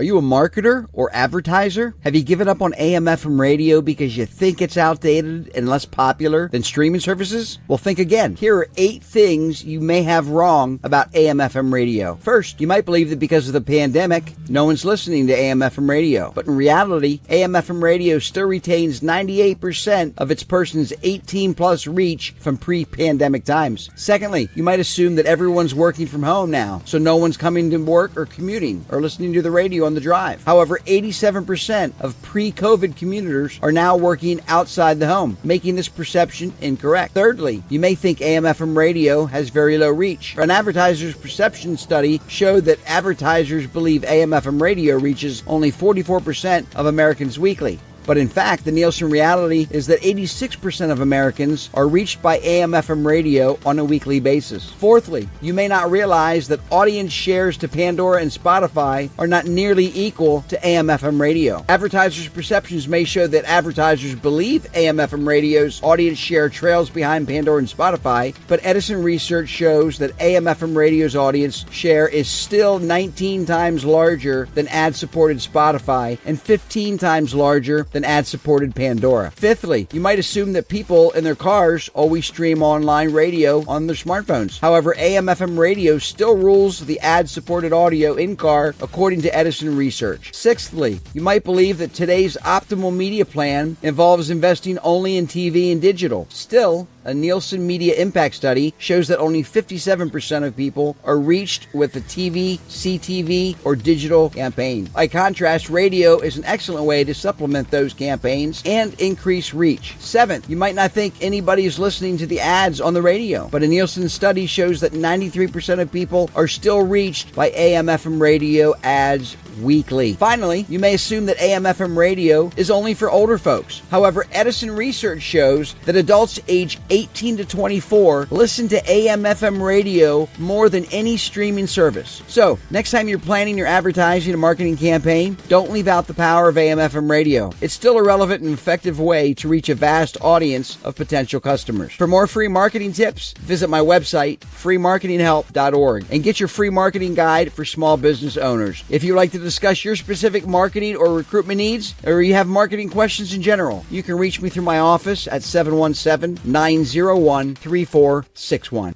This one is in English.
Are you a marketer or advertiser? Have you given up on AM FM radio because you think it's outdated and less popular than streaming services? Well, think again. Here are eight things you may have wrong about AM FM radio. First, you might believe that because of the pandemic, no one's listening to AM FM radio. But in reality, AM FM radio still retains 98% of its person's 18 plus reach from pre pandemic times. Secondly, you might assume that everyone's working from home now, so no one's coming to work or commuting or listening to the radio on the drive. However, 87% of pre COVID commuters are now working outside the home, making this perception incorrect. Thirdly, you may think AM FM radio has very low reach. An advertiser's perception study showed that advertisers believe AM FM radio reaches only 44% of Americans weekly. But in fact, the Nielsen reality is that 86% of Americans are reached by AM FM radio on a weekly basis. Fourthly, you may not realize that audience shares to Pandora and Spotify are not nearly equal to AM FM radio. Advertisers' perceptions may show that advertisers believe AM FM radio's audience share trails behind Pandora and Spotify, but Edison research shows that AM FM radio's audience share is still 19 times larger than ad supported Spotify and 15 times larger than ad supported Pandora. Fifthly, you might assume that people in their cars always stream online radio on their smartphones. However, AM FM radio still rules the ad supported audio in car, according to Edison research. Sixthly, you might believe that today's optimal media plan involves investing only in TV and digital. Still, a Nielsen Media Impact Study shows that only 57% of people are reached with a TV, CTV, or digital campaign. By contrast, radio is an excellent way to supplement those campaigns and increase reach. Seventh, you might not think anybody is listening to the ads on the radio, but a Nielsen study shows that 93% of people are still reached by AM FM radio ads weekly. Finally, you may assume that AM FM radio is only for older folks. However, Edison research shows that adults age 18 to 24 listen to AM FM radio more than any streaming service. So, next time you're planning your advertising and marketing campaign, don't leave out the power of AM FM radio. It's still a relevant and effective way to reach a vast audience of potential customers. For more free marketing tips, visit my website, freemarketinghelp.org, and get your free marketing guide for small business owners. If you'd like to discuss your specific marketing or recruitment needs, or you have marketing questions in general, you can reach me through my office at 717 901 3461.